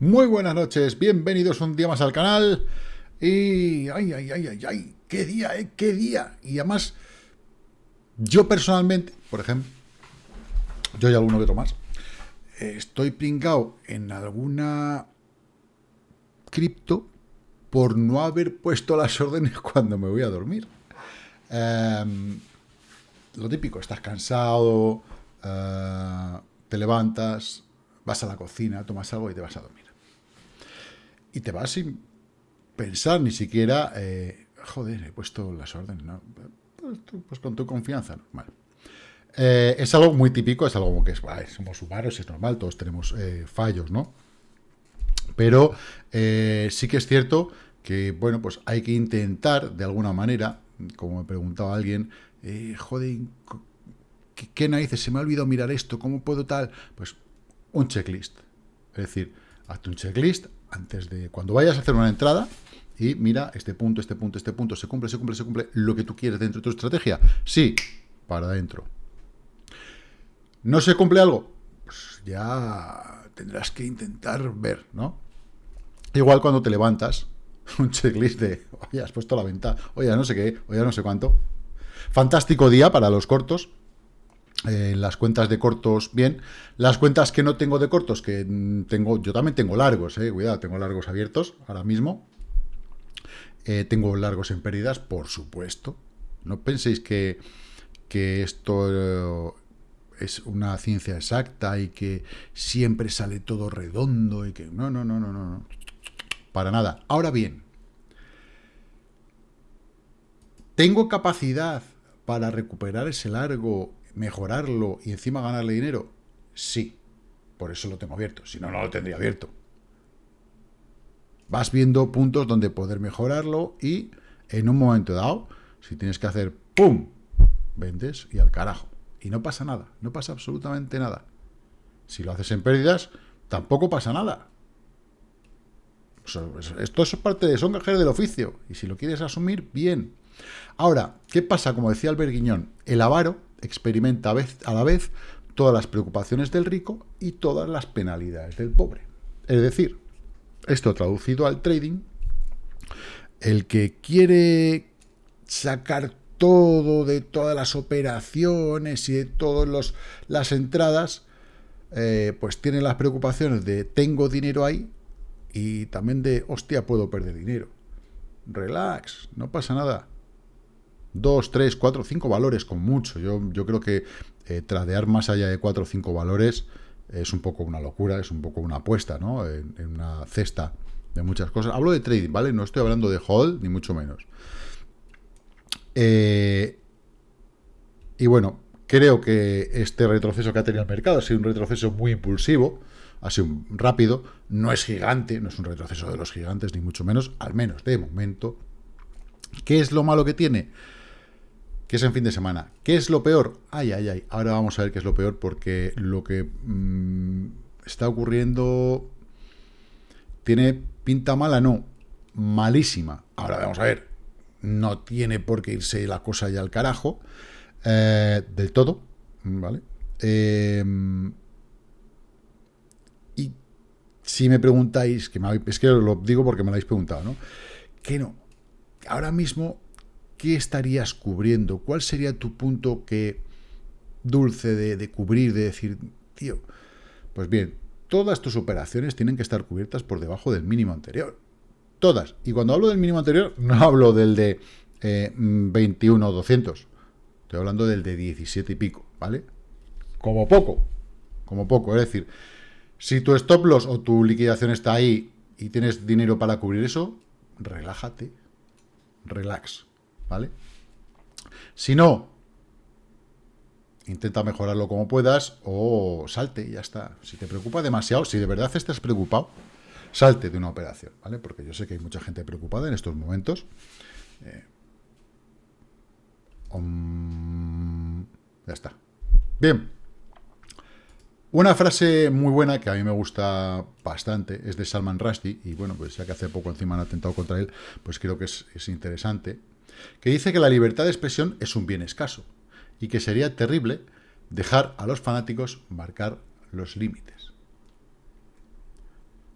Muy buenas noches, bienvenidos un día más al canal. Y... ¡Ay, ay, ay, ay, ay! ¡Qué día, eh! ¡Qué día! Y además, yo personalmente, por ejemplo, yo y alguno que otro más, estoy pringado en alguna cripto por no haber puesto las órdenes cuando me voy a dormir. Em, lo típico, estás cansado, eh, te levantas, vas a la cocina, tomas algo y te vas a dormir y te vas sin pensar ni siquiera, eh, joder, he puesto las órdenes, ¿no? Pues, pues con tu confianza, normal. Eh, es algo muy típico, es algo que es, somos humanos, es normal, todos tenemos eh, fallos, ¿no? Pero sí que es cierto que, bueno, pues hay que intentar, de alguna manera, como me preguntaba alguien, joder, ¿qué, ¿qué narices? Se me ha olvidado mirar esto, ¿cómo puedo tal? Pues un checklist. Es decir, hazte un checklist, antes de cuando vayas a hacer una entrada y mira, este punto, este punto, este punto, se cumple, se cumple, se cumple lo que tú quieres dentro de tu estrategia. Sí, para adentro. ¿No se cumple algo? Pues ya tendrás que intentar ver, ¿no? Igual cuando te levantas, un checklist de, oye, has puesto la venta, oye, no sé qué, oye, no sé cuánto. Fantástico día para los cortos, eh, las cuentas de cortos, bien. Las cuentas que no tengo de cortos, que tengo, yo también tengo largos, eh, cuidado, tengo largos abiertos ahora mismo. Eh, tengo largos en pérdidas, por supuesto. No penséis que, que esto es una ciencia exacta y que siempre sale todo redondo y que... No, no, no, no, no, no. Para nada. Ahora bien, ¿tengo capacidad para recuperar ese largo mejorarlo y encima ganarle dinero? Sí, por eso lo tengo abierto, si no, no lo tendría abierto. Vas viendo puntos donde poder mejorarlo y en un momento dado, si tienes que hacer ¡pum!, vendes y al carajo. Y no pasa nada, no pasa absolutamente nada. Si lo haces en pérdidas, tampoco pasa nada. Esto es parte de son gajeros del oficio. Y si lo quieres asumir, bien. Ahora, ¿qué pasa? Como decía Albert Guiñón, el avaro experimenta a la vez todas las preocupaciones del rico y todas las penalidades del pobre. Es decir, esto traducido al trading, el que quiere sacar todo de todas las operaciones y de todas las entradas, eh, pues tiene las preocupaciones de tengo dinero ahí y también de hostia, puedo perder dinero. Relax, no pasa nada dos, tres, cuatro, cinco valores con mucho. Yo, yo creo que eh, tradear más allá de cuatro o cinco valores es un poco una locura, es un poco una apuesta, ¿no? En, una cesta de muchas cosas. Hablo de trading, ¿vale? No estoy hablando de hold, ni mucho menos. Eh, y bueno, creo que este retroceso que ha tenido el mercado ha sido un retroceso muy impulsivo, ha sido rápido, no es gigante, no es un retroceso de los gigantes, ni mucho menos, al menos de momento. ¿Qué es lo malo que tiene? Que es en fin de semana. ¿Qué es lo peor? Ay, ay, ay. Ahora vamos a ver qué es lo peor, porque lo que mm, está ocurriendo tiene pinta mala, no, malísima. Ahora vamos a ver, no tiene por qué irse la cosa ya al carajo, eh, del todo, ¿vale? Em, y si me preguntáis, que me es que lo digo porque me lo habéis preguntado, ¿no? Que no, ahora mismo ¿qué estarías cubriendo? ¿Cuál sería tu punto que dulce de, cubrir, de decir, tío, pues bien, todas tus operaciones tienen que estar cubiertas por debajo del mínimo anterior. Todas. Y cuando hablo del mínimo anterior, no hablo del de eh, 21 200. Estoy hablando del de 17 y pico, ¿vale? Como poco. Como poco. Es decir, si tu stop loss o tu liquidación está ahí y tienes dinero para cubrir eso, relájate. Relax. ¿Vale? Si no, intenta mejorarlo como puedas o salte y ya está. Si te preocupa demasiado, si de verdad estás preocupado, salte de una operación, ¿vale? Porque yo sé que hay mucha gente preocupada en estos momentos. Eh, ya está. Bien. Una frase muy buena que a mí me gusta bastante es de Salman Rushdie, y bueno, pues ya que hace poco encima han atentado contra él, pues creo que es, es interesante que dice que la libertad de expresión es un bien escaso y que sería terrible dejar a los fanáticos marcar los límites.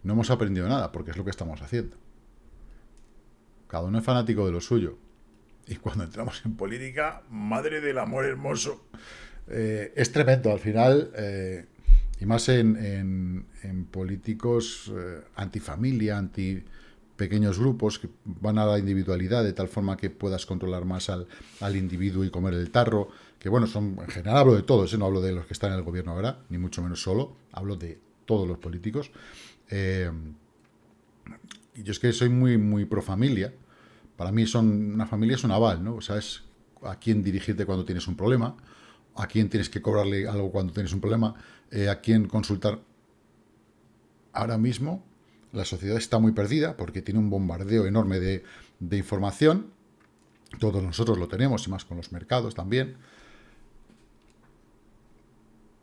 no hemos aprendido nada, porque es lo que estamos haciendo. Cada uno es fanático de lo suyo. Y cuando entramos en política, madre del amor hermoso, eh, es tremendo. Al final, eh, y más en, políticos eh, antifamilia, anti pequeños grupos que van a la individualidad de tal forma que puedas controlar más al, individuo y comer el tarro, que bueno, son en general hablo de todos, no hablo de los que están en el gobierno ahora, ni mucho menos solo, hablo de todos los políticos. y yo es que soy muy, muy pro familia, para mí son, una familia es un aval, ¿no? O sea, es a quién dirigirte cuando tienes un problema, a quién tienes que cobrarle algo cuando tienes un problema, eh, a quién consultar. Ahora mismo la sociedad está muy perdida porque tiene un bombardeo enorme de, información. Todos nosotros lo tenemos, y más con los mercados también.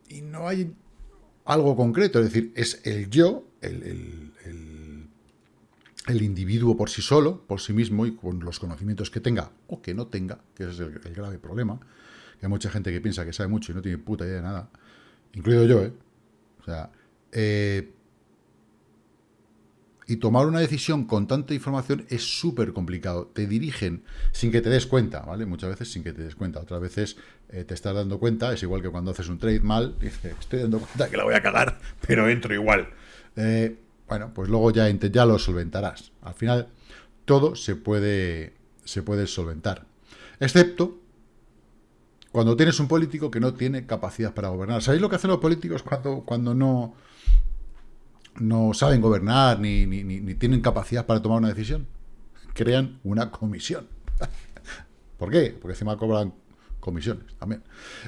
Y no hay algo concreto, es decir, es el yo, el el individuo por sí solo, por sí mismo y con los conocimientos que tenga o que no tenga, que ese es el, grave problema, que hay mucha gente que piensa que sabe mucho y no tiene puta idea de nada, incluido yo, ¿eh? O sea, eh, y tomar una decisión con tanta información es súper complicado. Te dirigen sin que te des cuenta, ¿vale? Muchas veces sin que te des cuenta. Otras veces eh, te estás dando cuenta, es igual que cuando haces un trade mal, dices, estoy dando cuenta que la voy a cagar, pero entro igual. Eh, bueno, pues luego ya, ya lo solventarás. Al final, todo se puede, se puede solventar. Excepto cuando tienes un político que no tiene capacidad para gobernar. ¿Sabéis lo que hacen los políticos cuando, cuando no, no saben gobernar ni, ni tienen capacidad para tomar una decisión? Crean una comisión. ¿Por qué? Porque encima cobran comisiones también.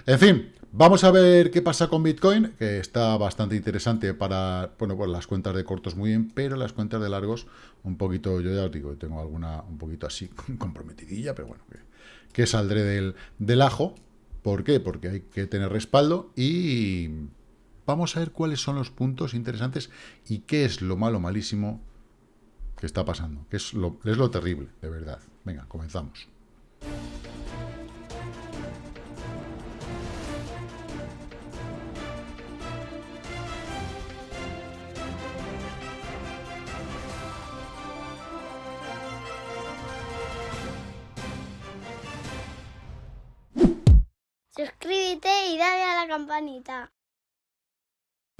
En fin, vamos a ver qué pasa con Bitcoin, que está bastante interesante para, bueno, pues las cuentas de cortos muy bien, pero las cuentas de largos un poquito, yo ya os digo, tengo alguna un poquito así comprometidilla, pero bueno, que, saldré del, del ajo. ¿Por qué? Porque hay que tener respaldo y vamos a ver cuáles son los puntos interesantes y qué es lo malo, malísimo que está pasando, que es lo, es lo terrible, de verdad. Venga, comenzamos. suscríbete y dale a la campanita.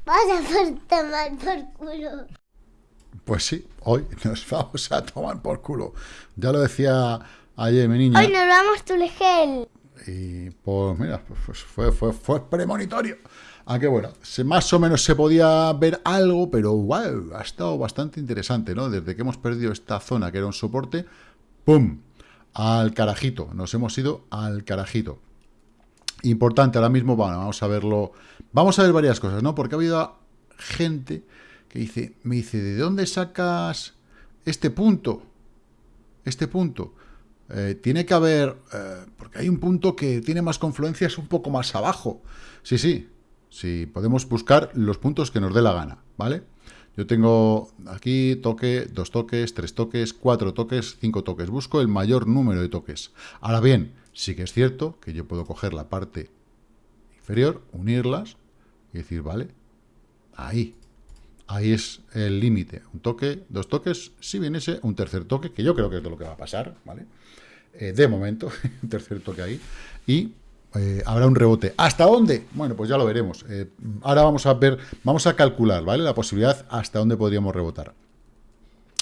Vaya por tomar por culo. Pues sí, hoy nos vamos a tomar por culo. Ya lo decía ayer mi niña. Hoy nos vamos tu gel. Y pues mira, pues fue, fue, fue premonitorio. Aunque bueno, se, más o menos se podía ver algo, pero wow, ha estado bastante interesante, ¿no? Desde que hemos perdido esta zona que era un soporte, ¡pum! Al carajito, nos hemos ido al carajito. Importante ahora mismo, bueno, vamos a verlo. Vamos a ver varias cosas, ¿no? Porque ha habido gente que dice, me dice, ¿de dónde sacas este punto? Este punto. Eh, tiene que haber, eh, porque hay un punto que tiene más confluencias un poco más abajo. Sí, sí, sí, podemos buscar los puntos que nos dé la gana, ¿vale? Yo tengo aquí toque, dos toques, tres toques, cuatro toques, cinco toques. Busco el mayor número de toques. Ahora bien, Sí que es cierto que yo puedo coger la parte inferior, unirlas y decir, vale, ahí, ahí es el límite. Un toque, dos toques, si ese un tercer toque, que yo creo que es de lo que va a pasar, ¿vale? Eh, de momento, un tercer toque ahí, y eh, habrá un rebote. ¿Hasta dónde? Bueno, pues ya lo veremos. Eh, ahora vamos a ver, vamos a calcular, ¿vale? La posibilidad hasta dónde podríamos rebotar.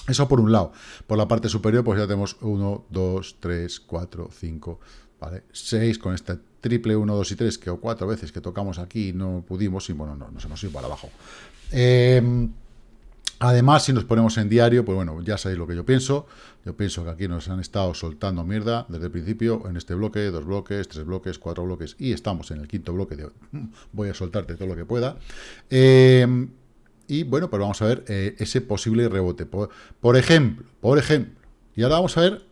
Eso por un lado. Por la parte superior, pues ya tenemos 1, 2, 3, 4, 5, ¿vale? 6 con este triple 1, 2 y 3, que o cuatro veces que tocamos aquí no pudimos, y bueno, no, nos hemos ido para abajo. Em, además, si nos ponemos en diario, pues bueno, ya sabéis lo que yo pienso. Yo pienso que aquí nos han estado soltando mierda desde el principio, en este bloque, dos bloques, tres bloques, cuatro bloques, y estamos en el quinto bloque de voy a soltarte todo lo que pueda. Eh, y bueno, pues vamos a ver eh, ese posible rebote. Por, ejemplo, por ejemplo, y ahora vamos a ver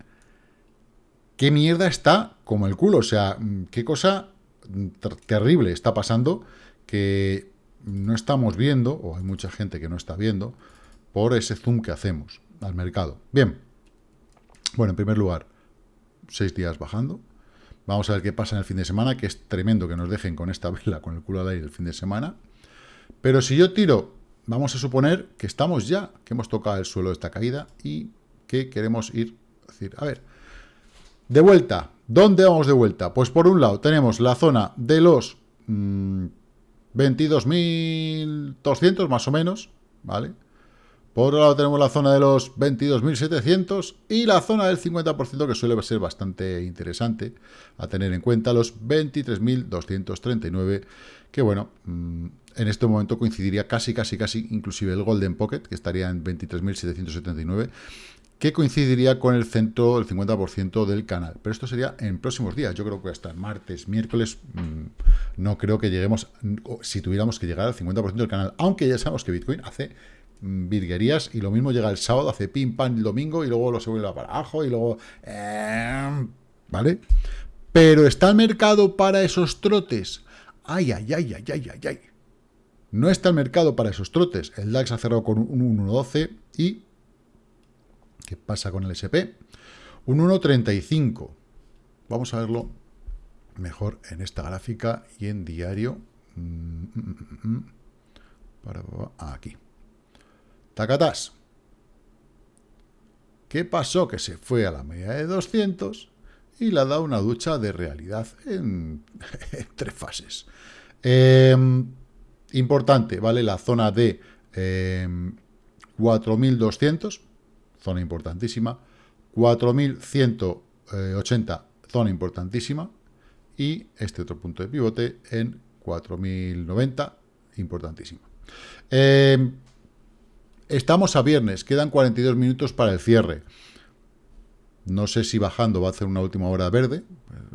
qué mierda está como el culo. O sea, mm, qué cosa terrible está pasando que no estamos viendo, o hay mucha gente que no está viendo, por ese zoom que hacemos al mercado. Bien, bueno, en primer lugar, seis días bajando. Vamos a ver qué pasa en el fin de semana, que es tremendo que nos dejen con esta vela, con el culo al aire el fin de semana. Pero si yo tiro vamos a suponer que estamos ya, que hemos tocado el suelo de esta caída y que queremos ir, decir, a ver, de vuelta, ¿dónde vamos de vuelta? Pues por un lado tenemos la zona de los 22.200 mm, más o menos, ¿vale? Por otro lado tenemos la zona de los 22.700 y la zona del 50% que suele ser bastante interesante a tener en cuenta, los 23.239, que bueno, mm, en este momento coincidiría casi, casi, casi, inclusive el Golden Pocket, que estaría en 23.779, que coincidiría con el centro, el 50% del canal. Pero esto sería en próximos días. Yo creo que hasta martes, miércoles, mm, no creo que lleguemos, si tuviéramos que llegar al 50% del canal. Aunque ya sabemos que Bitcoin hace virguerías y lo mismo llega el sábado, hace pim, pam el domingo y luego lo se vuelve para abajo y luego... Em, ¿Vale? Pero está el mercado para esos trotes. Ay, ay, ay, ay, ay, ay, ay. No está el mercado para esos trotes. El DAX ha cerrado con un 1.12 y... ¿Qué pasa con el SP? Un 1.35. Vamos a verlo mejor en esta gráfica y en diario. Mm, mm, mm, para, aquí. Tacatás. ¿Qué pasó? Que se fue a la media de 200 y le ha dado una ducha de realidad en, tres fases. Em, importante, ¿vale? La zona de 4.200, em, zona importantísima. 4.180, zona importantísima. Y este otro punto de pivote en 4.090, importantísimo. Eh, Estamos a viernes, quedan 42 minutos para el cierre. No sé si bajando va a hacer una última hora verde.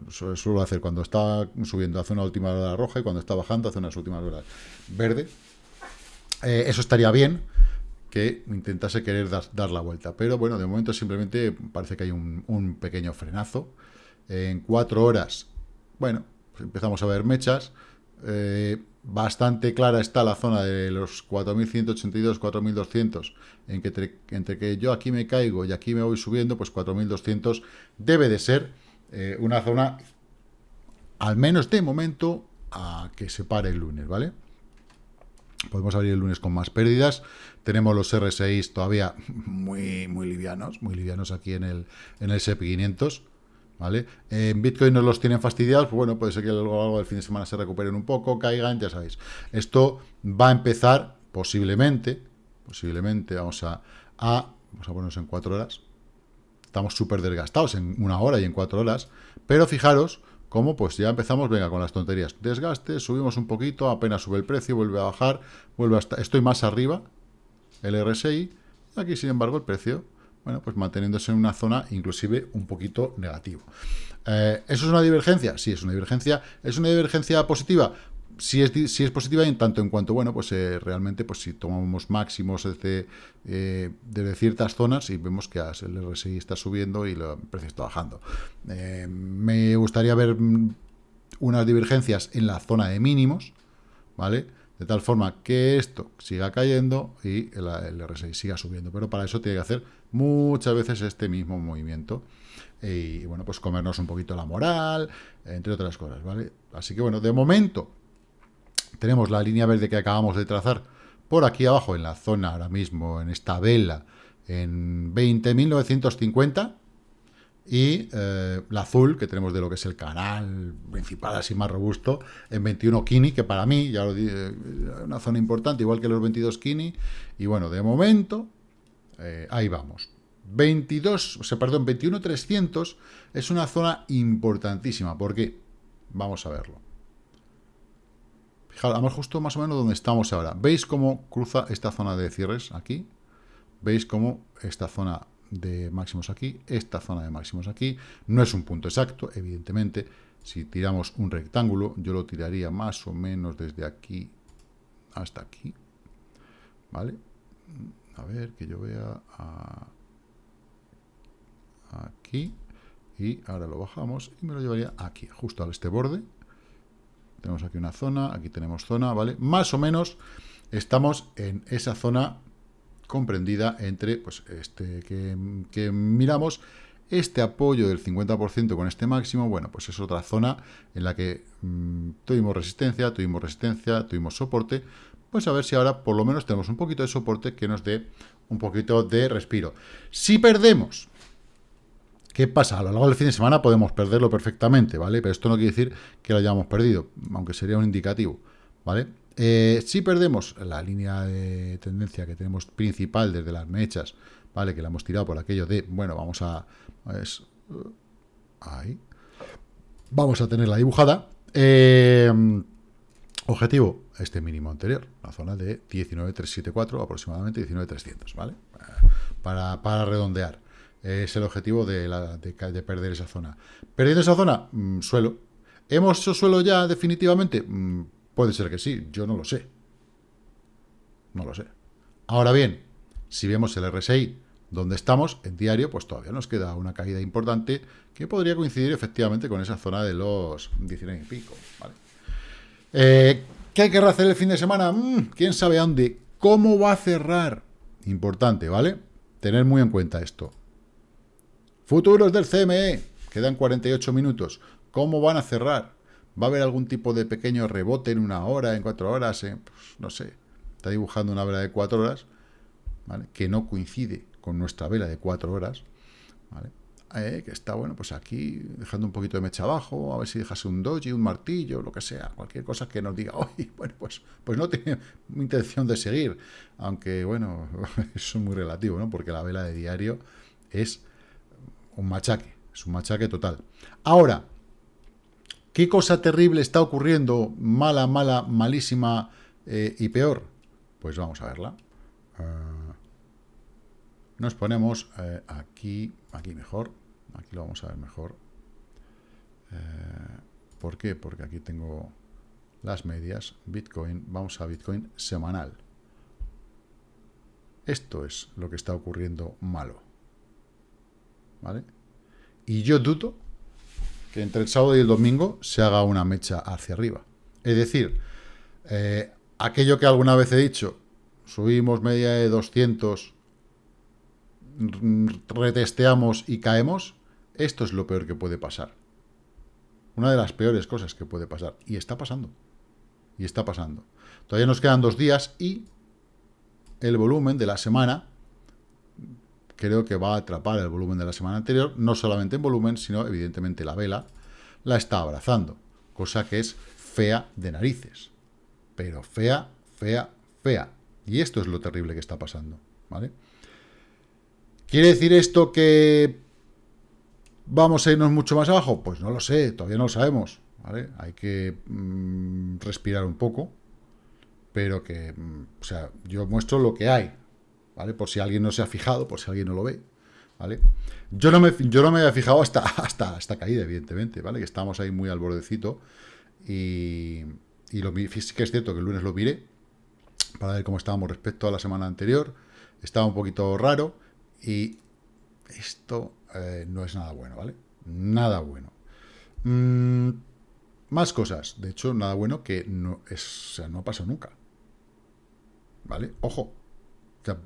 Eso suelo hacer cuando está subiendo, hace una última hora roja y cuando está bajando hace unas últimas horas verde. Eh, eso estaría bien que intentase querer dar, la vuelta. Pero bueno, de momento simplemente parece que hay un, pequeño frenazo. en cuatro horas, bueno, empezamos a ver mechas. Eh, bastante clara está la zona de los 4.182, 4.200, en que entre, que yo aquí me caigo y aquí me voy subiendo, pues 4.200 debe de ser eh, una zona, al menos de momento, a que se pare el lunes, ¿vale? Podemos abrir el lunes con más pérdidas. Tenemos los R6 todavía muy, muy livianos, muy livianos aquí en el, en el SP500. ¿Vale? En Bitcoin nos los tienen fastidiados, pues bueno, puede ser que algo del fin de semana se recuperen un poco, caigan, ya sabéis. Esto va a empezar posiblemente, posiblemente, vamos a, a vamos a ponernos en cuatro horas. Estamos súper desgastados en una hora y en cuatro horas, pero fijaros cómo pues ya empezamos, venga, con las tonterías. Desgaste, subimos un poquito, apenas sube el precio, vuelve a bajar, vuelve hasta, estoy más arriba, el RSI, aquí sin embargo el precio bueno, pues manteniéndose en una zona inclusive un poquito negativo. Eh, ¿Eso es una divergencia? Sí, es una divergencia. ¿Es una divergencia positiva? Sí es, es positiva en tanto en cuanto, bueno, pues eh, realmente, pues si tomamos máximos desde, eh, ciertas zonas y vemos que el RSI está subiendo y el precio está bajando. me gustaría ver mm, unas divergencias en la zona de mínimos, ¿vale? De tal forma que esto siga cayendo y el, el, RSI siga subiendo. Pero para eso tiene que hacer muchas veces este mismo movimiento. Y, bueno, pues comernos un poquito la moral, entre otras cosas, ¿vale? Así que bueno, de momento tenemos la línea verde que acabamos de trazar por aquí abajo en la zona ahora mismo, en esta vela, en 20.950, y eh, la azul, que tenemos de lo que es el canal principal, así más robusto, en 21 Kini, que para mí, ya lo dije, una zona importante, igual que los 22 Kini, y bueno, de momento, eh, ahí vamos. 22, o sea, perdón, 21.300 es una zona importantísima, porque, vamos a verlo. Fijaros, vamos justo más o menos donde estamos ahora. ¿Veis cómo cruza esta zona de cierres aquí? ¿Veis cómo esta zona de máximos aquí, esta zona de máximos aquí. No es un punto exacto, evidentemente. Si tiramos un rectángulo, yo lo tiraría más o menos desde aquí hasta aquí. ¿Vale? A ver, que yo vea aquí. Y ahora lo bajamos y me lo llevaría aquí, justo a este borde. Tenemos aquí una zona, aquí tenemos zona, ¿vale? Más o menos estamos en esa zona comprendida entre pues, este que, miramos, este apoyo del 50% con este máximo, bueno, pues es otra zona en la que mm, tuvimos resistencia, tuvimos resistencia, tuvimos soporte, pues a ver si ahora por lo menos tenemos un poquito de soporte que nos dé un poquito de respiro. Si perdemos, ¿qué pasa? A lo largo del fin de semana podemos perderlo perfectamente, ¿vale? Pero esto no quiere decir que lo hayamos perdido, aunque sería un indicativo, ¿vale? Eh, si perdemos la línea de tendencia que tenemos principal desde las mechas, ¿vale? Que la hemos tirado por aquello de, bueno, vamos a... ahí. Vamos a tenerla dibujada. Eh, objetivo, este mínimo anterior, la zona de 19.374, aproximadamente 19.300, ¿vale? Para, redondear. Es el objetivo de, perder esa zona. Perdiendo esa zona, mm, suelo. ¿Hemos hecho suelo ya definitivamente? Mm, puede ser que sí, yo no lo sé. No lo sé. Ahora bien, si vemos el RSI donde estamos, en diario, pues todavía nos queda una caída importante que podría coincidir efectivamente con esa zona de los 19 y pico, ¿vale? Eh, ¿Qué querrá hacer el fin de semana? Mm, ¿Quién sabe a dónde? ¿Cómo va a cerrar? Importante, ¿vale? Tener muy en cuenta esto. Futuros del CME. Quedan 48 minutos. ¿Cómo van a cerrar? ¿Va a haber algún tipo de pequeño rebote en una hora, en cuatro horas? Pues, no sé. Está dibujando una vela de cuatro horas, ¿vale? Que no coincide con nuestra vela de cuatro horas, ¿vale? Eh, que está, bueno, pues aquí dejando un poquito de mecha abajo, a ver si dejase un doji, un martillo, lo que sea, cualquier cosa que nos diga, oye, bueno, pues, pues no tiene intención de seguir, aunque, bueno, eso es muy relativo, ¿no? Porque la vela de diario es un machaque, es un machaque total. Ahora, ¿qué cosa terrible está ocurriendo, mala, mala, malísima eh, y peor? Pues vamos a verla. Ah, nos ponemos eh, aquí, aquí mejor, Aquí lo vamos a ver mejor. Eh, ¿Por qué? Porque aquí tengo las medias. Bitcoin, vamos a Bitcoin semanal. Esto es lo que está ocurriendo malo. ¿Vale? Y yo dudo que entre el sábado y el domingo se haga una mecha hacia arriba. Es decir, eh, aquello que alguna vez he dicho, subimos media de 200, retesteamos y caemos, esto es lo peor que puede pasar. Una de las peores cosas que puede pasar. Y está pasando. Y está pasando. Todavía nos quedan dos días y el volumen de la semana creo que va a atrapar el volumen de la semana anterior, no solamente en volumen, sino evidentemente la vela la está abrazando, cosa que es fea de narices, pero fea, fea, fea. Y esto es lo terrible que está pasando, ¿vale? ¿Quiere decir esto que ¿Vamos a irnos mucho más abajo? Pues no lo sé, todavía no lo sabemos. ¿vale? Hay que mm, respirar un poco, pero que, mm, o sea, yo muestro lo que hay, ¿vale? Por si alguien no se ha fijado, por si alguien no lo ve, ¿vale? Yo no me, yo no me había fijado hasta, hasta, hasta caída, evidentemente, ¿vale? Que estamos ahí muy al bordecito y, y lo, que es cierto que el lunes lo miré para ver cómo estábamos respecto a la semana anterior. Estaba un poquito raro y esto eh, no es nada bueno, ¿vale? Nada bueno. Mm, más cosas. De hecho, nada bueno que no, es, o sea, no ha pasado nunca. ¿Vale? Ojo.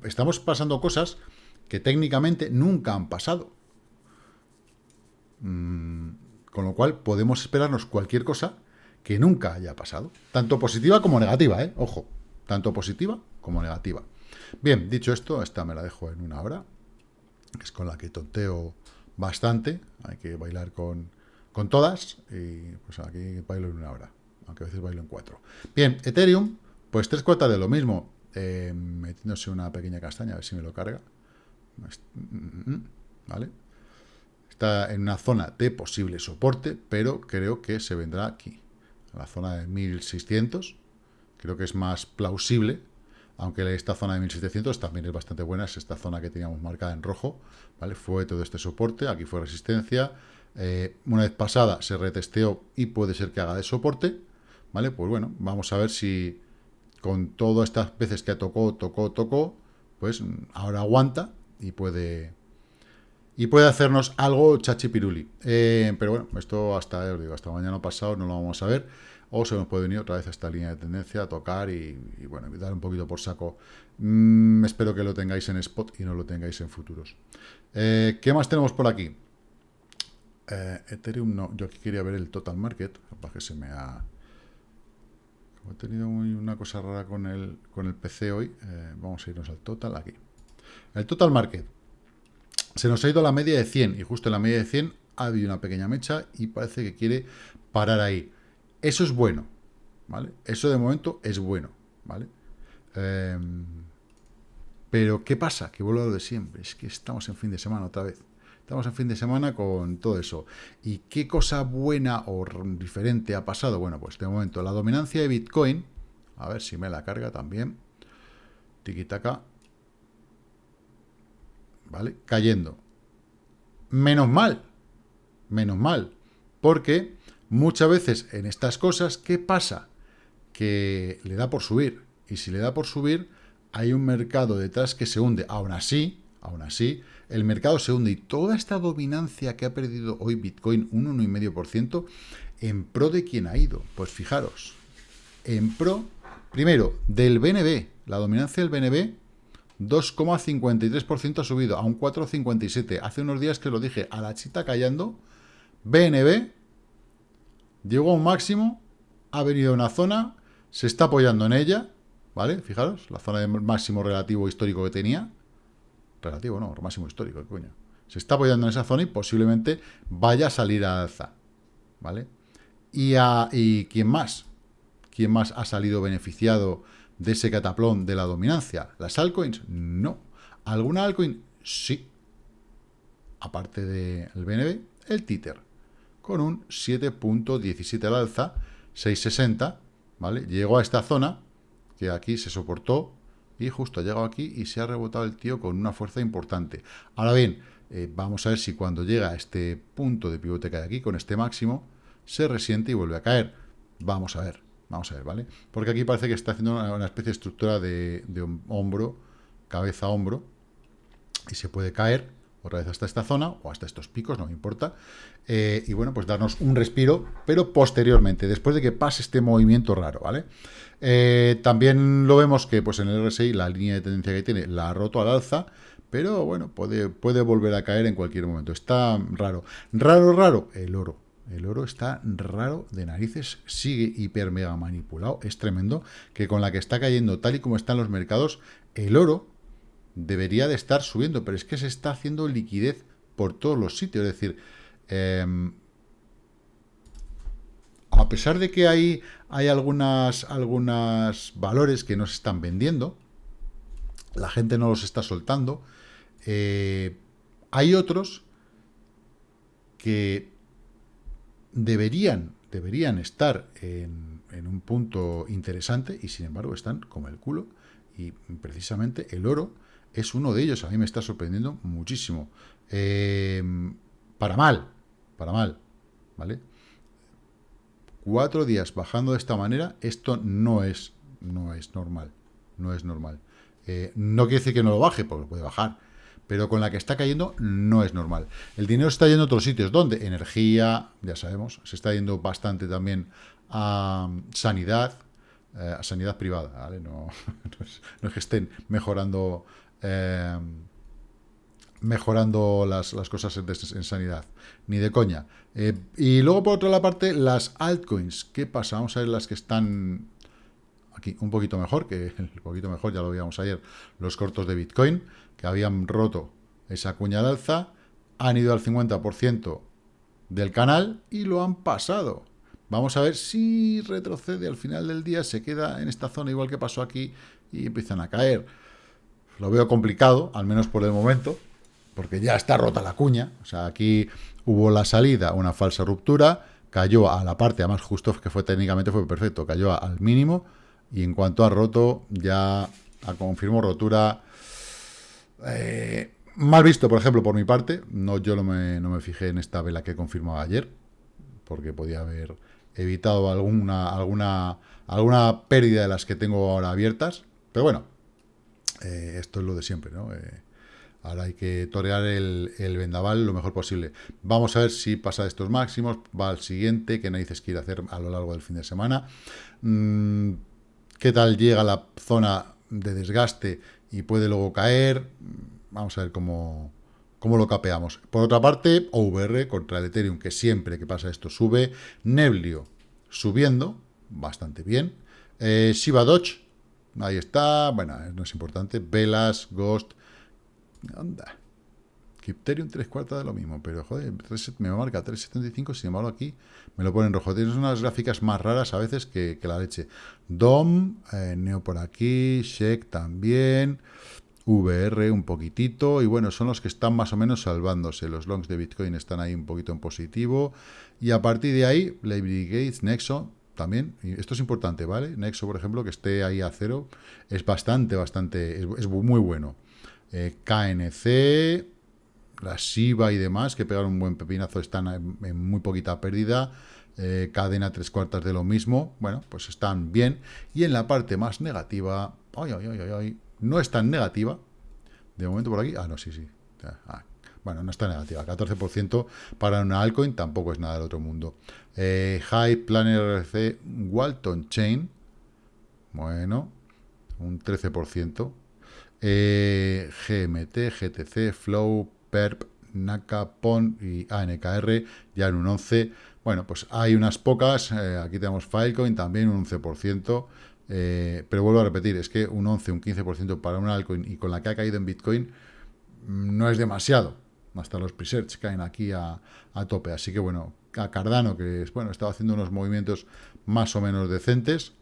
Estamos pasando cosas que técnicamente nunca han pasado. Mm, con lo cual, podemos esperarnos cualquier cosa que nunca haya pasado. Tanto positiva como negativa, ¿eh? Ojo. Tanto positiva como negativa. Bien, dicho esto, esta me la dejo en una hora es con la que tonteo bastante, hay que bailar con, con todas, y pues aquí bailo en una hora, aunque a veces bailo en cuatro. Bien, Ethereum, pues tres cuartas de lo mismo, eh, metiéndose una pequeña castaña, a ver si me lo carga, ¿vale? Está en una zona de posible soporte, pero creo que se vendrá aquí, a la zona de 1600, creo que es más plausible, aunque esta zona de 1700 también es bastante buena, es esta zona que teníamos marcada en rojo, ¿vale? Fue todo este soporte, aquí fue resistencia, eh, una vez pasada se retesteó y puede ser que haga de soporte, ¿vale? Pues bueno, vamos a ver si con todas estas veces que tocó, tocó, tocó, pues ahora aguanta y puede y puede hacernos algo chachipiruli. Eh, pero bueno, esto hasta, digo, hasta mañana pasado no lo vamos a ver o se nos puede venir otra vez a esta línea de tendencia a tocar y, bueno, dar un poquito por saco. Mm, espero que lo tengáis en spot y no lo tengáis en futuros. Eh, ¿Qué más tenemos por aquí? Eh, Ethereum no, yo aquí quería ver el total market, para que se me ha he tenido una cosa rara con el, con el PC hoy, eh, vamos a irnos al total aquí. El total market. Se nos ha ido a la media de 100 y justo en la media de 100 ha habido una pequeña mecha y parece que quiere parar ahí. Eso es bueno, ¿vale? Eso de momento es bueno, ¿vale? Em, pero, ¿qué pasa? Que vuelvo a lo de siempre. Es que estamos en fin de semana otra vez. Estamos en fin de semana con todo eso. ¿Y qué cosa buena o diferente ha pasado? Bueno, pues de momento la dominancia de Bitcoin, a ver si me la carga también, tiquitaca, ¿vale? Cayendo. Menos mal, menos mal, porque muchas veces en estas cosas, ¿qué pasa? Que le da por subir, y si le da por subir, hay un mercado detrás que se hunde. Aún así, aún así, el mercado se hunde y toda esta dominancia que ha perdido hoy Bitcoin, un 1,5%, ¿en pro de quién ha ido? Pues fijaros, en pro, primero, del BNB, la dominancia del BNB, 2,53% ha subido a un 4,57%. Hace unos días que lo dije, a la chita callando, BNB llegó a un máximo, ha venido a una zona, se está apoyando en ella, ¿vale? Fijaros, la zona de máximo relativo histórico que tenía, relativo, no, máximo histórico, coño. Se está apoyando en esa zona y posiblemente vaya a salir a alza, ¿vale? Y, a, y ¿quién más? ¿Quién más ha salido beneficiado de ese cataplón de la dominancia? ¿Las altcoins? No. ¿Alguna altcoin? Sí. Aparte del BNB, el Tether, con un 7.17 al alza, 6.60, ¿vale? Llegó a esta zona, que aquí se soportó, y justo ha llegado aquí y se ha rebotado el tío con una fuerza importante. Ahora bien, eh, vamos a ver si cuando llega a este punto de pivote que hay aquí, con este máximo, se resiente y vuelve a caer. Vamos a ver, vamos a ver, ¿vale? Porque aquí parece que está haciendo una, especie de estructura de, hombro, cabeza-hombro, y se puede caer otra vez hasta esta zona, o hasta estos picos, no me importa, eh, y bueno, pues darnos un respiro, pero posteriormente, después de que pase este movimiento raro, ¿vale? Eh, también lo vemos que pues en el RSI la línea de tendencia que tiene la ha roto al alza, pero bueno, puede, puede volver a caer en cualquier momento. Está raro. Raro, raro, el oro. El oro está raro de narices, sigue hiper mega manipulado, es tremendo, que con la que está cayendo tal y como están los mercados, el oro debería de estar subiendo, pero es que se está haciendo liquidez por todos los sitios, es decir, em, a pesar de que hay, hay algunas, algunas valores que no se están vendiendo, la gente no los está soltando, eh, hay otros que deberían, deberían estar en, en, un punto interesante y sin embargo están como el culo y precisamente el oro es uno de ellos, a mí me está sorprendiendo muchísimo. Eh, para mal, para mal, ¿vale? cuatro días bajando de esta manera, esto no es, no es normal. No es normal. Eh, no quiere decir que no lo baje, porque puede bajar. Pero con la que está cayendo no es normal. El dinero está yendo a otros sitios. ¿Dónde? Energía, ya sabemos. Se está yendo bastante también a sanidad, eh, a sanidad privada. No, es, que estén mejorando... Eh, mejorando las, cosas en, sanidad, ni de coña. Eh, y luego, por otra parte, las altcoins. ¿Qué pasa? Vamos a ver las que están aquí un poquito mejor, que un poquito mejor, ya lo veíamos ayer, los cortos de Bitcoin, que habían roto esa cuña de alza, han ido al 50% del canal y lo han pasado. Vamos a ver si retrocede al final del día, se queda en esta zona igual que pasó aquí y empiezan a caer. Lo veo complicado, al menos por el momento, porque ya está rota la cuña. O sea, aquí hubo la salida, una falsa ruptura, cayó a la parte, además justo que fue técnicamente fue perfecto, cayó al mínimo, y en cuanto a roto, ya confirmó rotura. Eh, mal visto, por ejemplo, por mi parte, no yo no me, no me fijé en esta vela que confirmaba ayer, porque podía haber evitado alguna, alguna, alguna pérdida de las que tengo ahora abiertas, pero bueno, eh, esto es lo de siempre, ¿no? Eh, Ahora hay que torear el, vendaval lo mejor posible. Vamos a ver si pasa de estos máximos, va al siguiente, qué narices quiere hacer a lo largo del fin de semana. Mm, ¿Qué tal llega la zona de desgaste y puede luego caer? Vamos a ver cómo, cómo lo capeamos. Por otra parte, OVR contra el Ethereum, que siempre que pasa esto sube. Neblio subiendo, bastante bien. Eh, Shiba Dodge, ahí está, bueno, no es importante. Velas, Ghost, anda. Crypterium 3 cuartas de lo mismo, pero joder, me marca 3.75, sin embargo aquí me lo pone en rojo. Tienes unas gráficas más raras a veces que, la leche. DOM, eh, Neo por aquí, Shek también, VR un poquitito, y bueno, son los que están más o menos salvándose. Los longs de Bitcoin están ahí un poquito en positivo, y a partir de ahí, Library Gates, Nexo, también, esto es importante, ¿vale? Nexo, por ejemplo, que esté ahí a cero, es bastante, bastante, es, muy bueno. Eh, KNC, la Shiba y demás, que pegaron un buen pepinazo, están en, muy poquita pérdida. Eh, cadena tres cuartas de lo mismo, bueno, pues están bien. Y en la parte más negativa, no es tan negativa. De momento por aquí, ah, no, sí, sí. Ah, bueno, no está negativa, 14% para una altcoin tampoco es nada del otro mundo. Eh, High Planner RC Walton Chain, bueno, un 13%. Eh, GMT, GTC, Flow, PERP, NACA, PON y ANKR ya en un 11. Bueno, pues hay unas pocas, eh, aquí tenemos Filecoin también un 11%, eh, pero vuelvo a repetir, es que un 11, un 15% para un altcoin y con la que ha caído en Bitcoin mm, no es demasiado. Hasta los presets caen aquí a, tope. Así que bueno, a Cardano, que bueno, estaba haciendo unos movimientos más o menos decentes,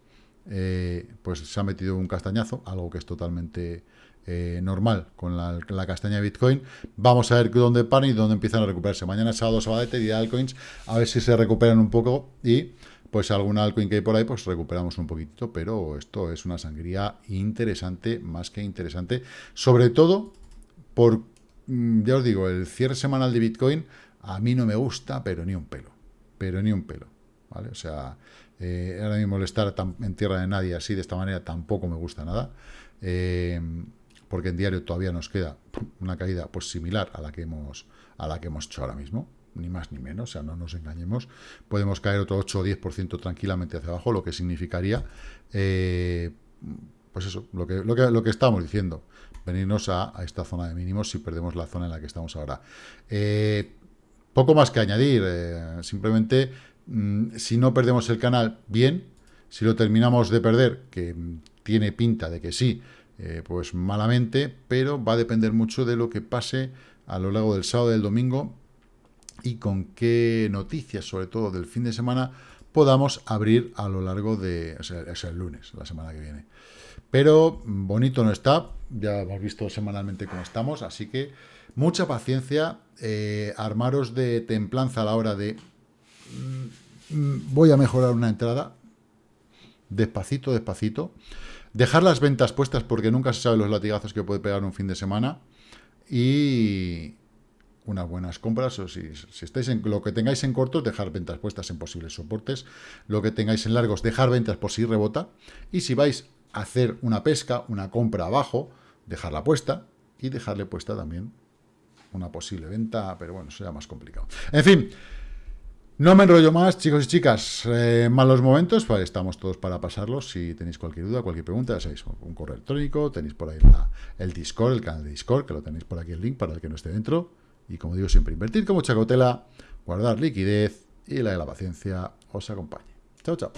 eh, pues se ha metido un castañazo, algo que es totalmente eh, normal con la, castaña de Bitcoin. Vamos a ver dónde paran y dónde empiezan a recuperarse. Mañana sábado, sabadete, día de altcoins, a ver si se recuperan un poco y pues algún altcoin que hay por ahí, pues recuperamos un poquitito, pero esto es una sangría interesante, más que interesante, sobre todo por, ya os digo, el cierre semanal de Bitcoin a mí no me gusta, pero ni un pelo, pero ni un pelo, ¿vale? O sea, eh, ahora mismo estar en tierra de nadie así, de esta manera, tampoco me gusta nada. Eh, porque en diario todavía nos queda una caída pues similar a la que hemos a la que hemos hecho ahora mismo, ni más ni menos, o sea, no nos engañemos. Podemos caer otro 8 o 10% tranquilamente hacia abajo, lo que significaría, eh, pues eso, lo que, lo, diciendo, venirnos a, esta zona de mínimos si perdemos la zona en la que estamos ahora. Eh, poco más que añadir, eh, simplemente, mm, si no perdemos el canal, bien, si lo terminamos de perder, que tiene pinta de que sí, eh, pues malamente, pero va a depender mucho de lo que pase a lo largo del sábado y del domingo y con qué noticias, sobre todo del fin de semana, podamos abrir a lo largo de, o sea, es el lunes, la semana que viene. Pero bonito no está, ya hemos visto semanalmente cómo estamos, así que mucha paciencia, eh, armaros de templanza a la hora de mm, mm, voy a mejorar una entrada, despacito, despacito, Dejar las ventas puestas porque nunca se sabe los latigazos que puede pegar un fin de semana. Y unas buenas compras, o si, si estáis en lo que tengáis en cortos, dejar ventas puestas en posibles soportes. Lo que tengáis en largos, dejar ventas por si rebota. Y si vais hacer una pesca, una compra abajo, dejarla puesta y dejarle puesta también una posible venta, pero bueno, será más complicado. En fin, no me enrollo más, chicos y chicas. Eh, malos momentos, pues estamos todos para pasarlos. Si tenéis cualquier duda, cualquier pregunta, ya sabéis, un correo electrónico, tenéis por ahí el Discord, el canal de Discord, que lo tenéis por aquí el link para el que no esté dentro. Y como digo siempre, invertir con mucha cautela, guardar liquidez y la de la paciencia os acompañe. Chao, chao.